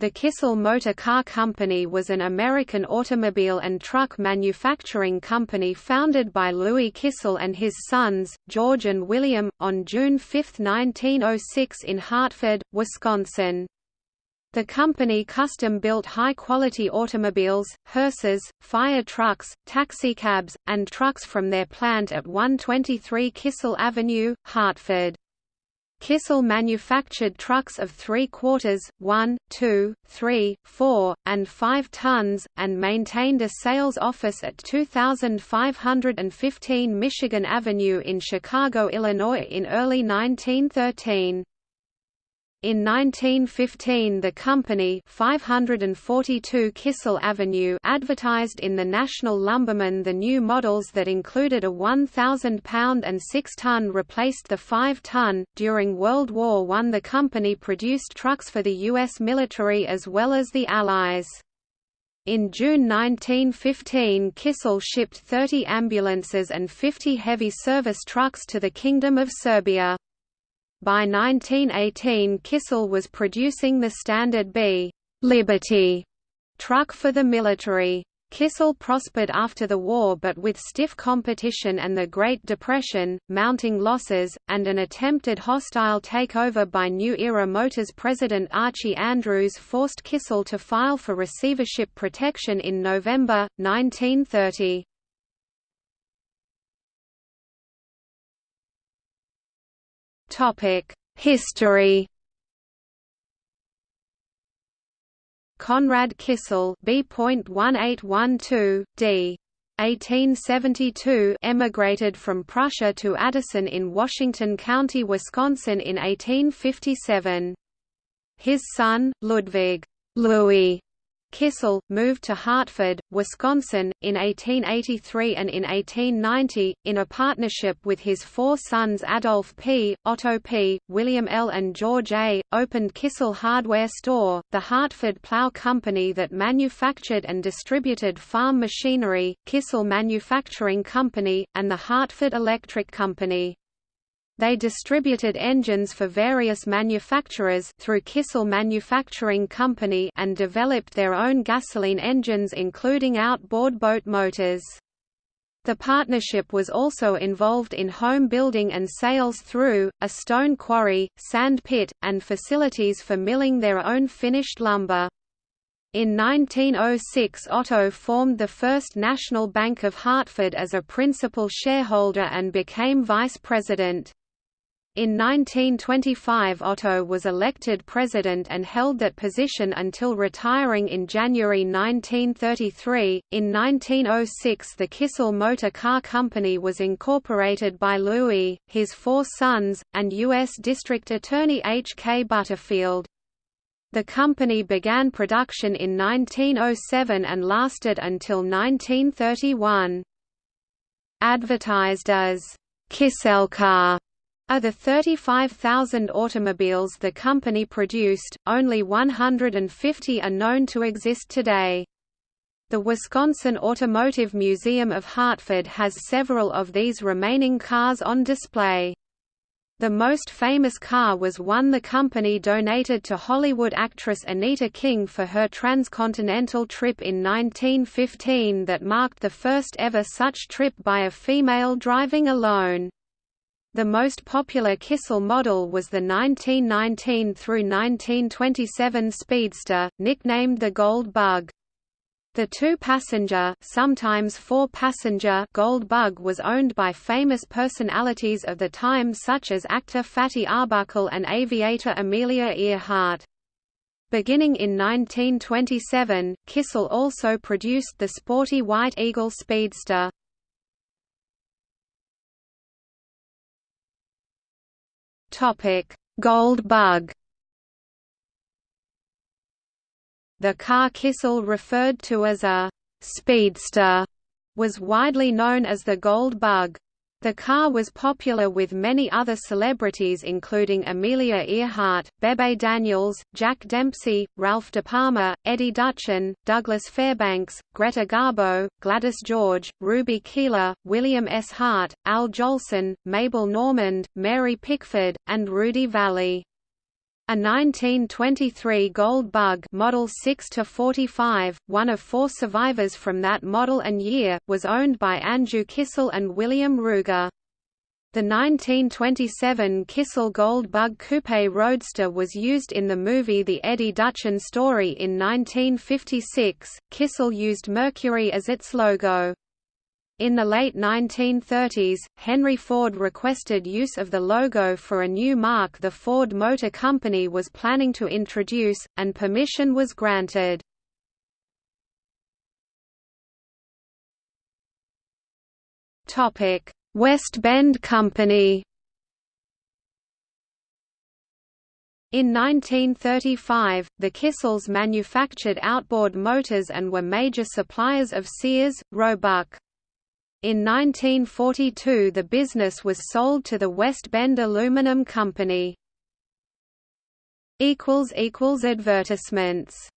The Kissel Motor Car Company was an American automobile and truck manufacturing company founded by Louis Kissel and his sons, George and William, on June 5, 1906 in Hartford, Wisconsin. The company custom-built high-quality automobiles, hearses, fire trucks, taxicabs, and trucks from their plant at 123 Kissel Avenue, Hartford. Kissel manufactured trucks of 3 quarters, 1, 2, 3, 4, and 5 tons, and maintained a sales office at 2515 Michigan Avenue in Chicago, Illinois in early 1913. In 1915 the company 542 Kissel Avenue advertised in the National Lumberman the new models that included a 1,000-pound and 6-ton replaced the 5-ton. During World War I the company produced trucks for the U.S. military as well as the Allies. In June 1915 Kissel shipped 30 ambulances and 50 heavy service trucks to the Kingdom of Serbia. By 1918 Kissel was producing the Standard B Liberty truck for the military. Kissel prospered after the war but with stiff competition and the Great Depression, mounting losses, and an attempted hostile takeover by New Era Motors president Archie Andrews forced Kissel to file for receivership protection in November, 1930. History. Conrad Kissel B.1812 d. 1872 emigrated from Prussia to Addison in Washington County, Wisconsin in 1857. His son, Ludwig Louis Kissel, moved to Hartford, Wisconsin, in 1883 and in 1890, in a partnership with his four sons Adolf P., Otto P., William L. and George A., opened Kissel Hardware Store, the Hartford plow company that manufactured and distributed farm machinery, Kissel Manufacturing Company, and the Hartford Electric Company. They distributed engines for various manufacturers through Kissel Manufacturing Company and developed their own gasoline engines including outboard boat motors. The partnership was also involved in home building and sales through, a stone quarry, sand pit, and facilities for milling their own finished lumber. In 1906 Otto formed the First National Bank of Hartford as a principal shareholder and became vice president. In 1925 Otto was elected president and held that position until retiring in January 1933. In 1906 the Kissel Motor Car Company was incorporated by Louis, his four sons, and U.S. District Attorney H. K. Butterfield. The company began production in 1907 and lasted until 1931. Advertised as Kisselcar of the 35,000 automobiles the company produced, only 150 are known to exist today. The Wisconsin Automotive Museum of Hartford has several of these remaining cars on display. The most famous car was one the company donated to Hollywood actress Anita King for her transcontinental trip in 1915 that marked the first ever such trip by a female driving alone. The most popular Kissel model was the 1919 through 1927 Speedster, nicknamed the Gold Bug. The two-passenger, sometimes four-passenger Gold Bug was owned by famous personalities of the time such as actor Fatty Arbuckle and aviator Amelia Earhart. Beginning in 1927, Kissel also produced the sporty White Eagle Speedster. Topic: Gold Bug. The car Kissel referred to as a speedster was widely known as the Gold Bug. The car was popular with many other celebrities including Amelia Earhart, Bebe Daniels, Jack Dempsey, Ralph De Palma, Eddie Duchin, Douglas Fairbanks, Greta Garbo, Gladys George, Ruby Keeler, William S. Hart, Al Jolson, Mabel Normand, Mary Pickford, and Rudy Vallée. A 1923 Gold Bug Model 6 to 45, one of four survivors from that model and year, was owned by Andrew Kissel and William Ruger. The 1927 Kissel Gold Bug Coupe Roadster was used in the movie The Eddie Duchin Story in 1956. Kissel used Mercury as its logo. In the late 1930s, Henry Ford requested use of the logo for a new mark the Ford Motor Company was planning to introduce, and permission was granted. West Bend Company In 1935, the Kissels manufactured outboard motors and were major suppliers of Sears, Roebuck. In 1942 the business was sold to the West Bend Aluminum Company. Advertisements